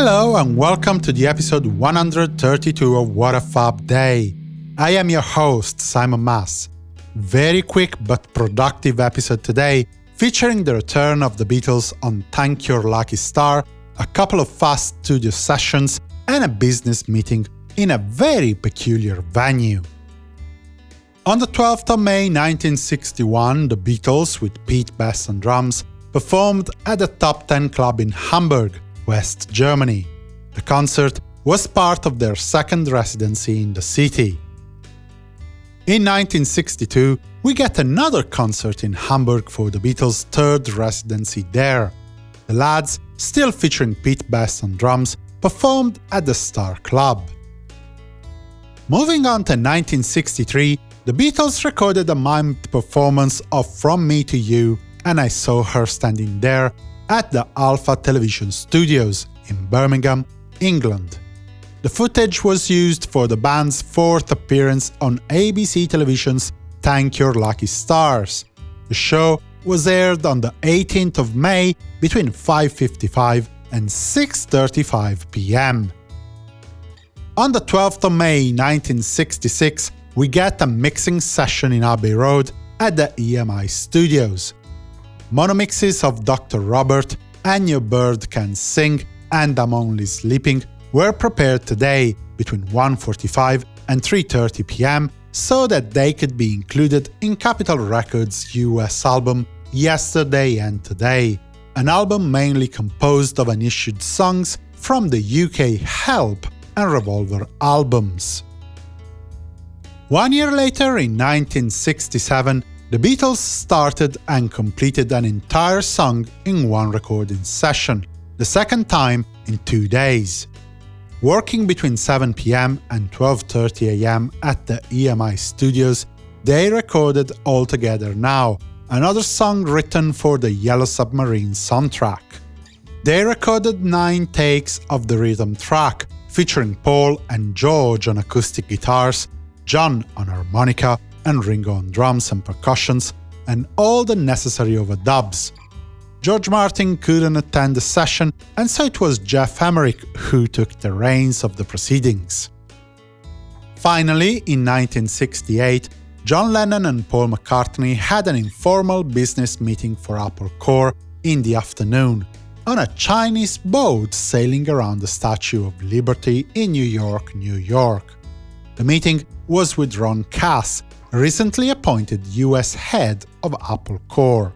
Hello and welcome to the episode 132 of What a Fab Day. I am your host, Simon Mas. Very quick but productive episode today, featuring the return of the Beatles on Thank Your Lucky Star, a couple of fast studio sessions, and a business meeting in a very peculiar venue. On the 12th of May 1961, the Beatles, with Pete Best on drums, performed at the Top 10 Club in Hamburg, West Germany. The concert was part of their second residency in the city. In 1962, we get another concert in Hamburg for the Beatles' third residency there. The lads, still featuring Pete Best on drums, performed at the Star Club. Moving on to 1963, the Beatles recorded a mimed performance of From Me to You, and I saw her standing there at the Alpha Television Studios in Birmingham, England. The footage was used for the band's fourth appearance on ABC Television's Thank Your Lucky Stars. The show was aired on the 18th of May between 5.55 and 6.35 pm. On the 12th of May 1966, we get a mixing session in Abbey Road at the EMI Studios. Monomixes of Dr. Robert, and Your Bird Can Sing, and I'm Only Sleeping were prepared today between 1.45 and 3.30 pm so that they could be included in Capitol Records' US album Yesterday and Today, an album mainly composed of unissued songs from the UK Help and Revolver albums. One year later, in 1967, the Beatles started and completed an entire song in one recording session, the second time in two days. Working between 7pm and 12.30am at the EMI studios, they recorded All Together Now, another song written for the Yellow Submarine soundtrack. They recorded nine takes of the rhythm track, featuring Paul and George on acoustic guitars, John on harmonica, and Ringo on drums and percussions, and all the necessary overdubs, George Martin couldn't attend the session, and so it was Geoff Emerick who took the reins of the proceedings. Finally, in 1968, John Lennon and Paul McCartney had an informal business meeting for Apple Corps in the afternoon, on a Chinese boat sailing around the Statue of Liberty in New York, New York. The meeting was with Ron Kass, recently appointed US head of Apple Corps.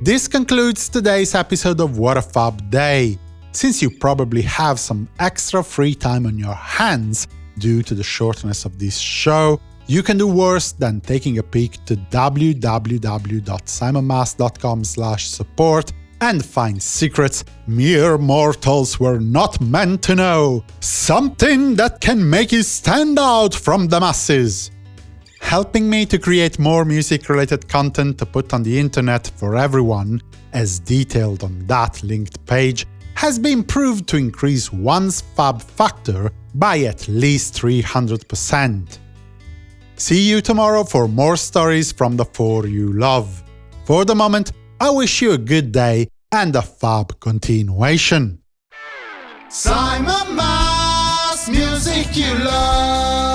This concludes today's episode of What a Fab Day. Since you probably have some extra free time on your hands due to the shortness of this show, you can do worse than taking a peek to www.simonmas.com support and find secrets mere mortals were not meant to know. Something that can make you stand out from the masses helping me to create more music-related content to put on the internet for everyone, as detailed on that linked page, has been proved to increase one's fab factor by at least 300%. See you tomorrow for more stories from the four you love. For the moment, I wish you a good day and a fab continuation. Simon Mas, music you love.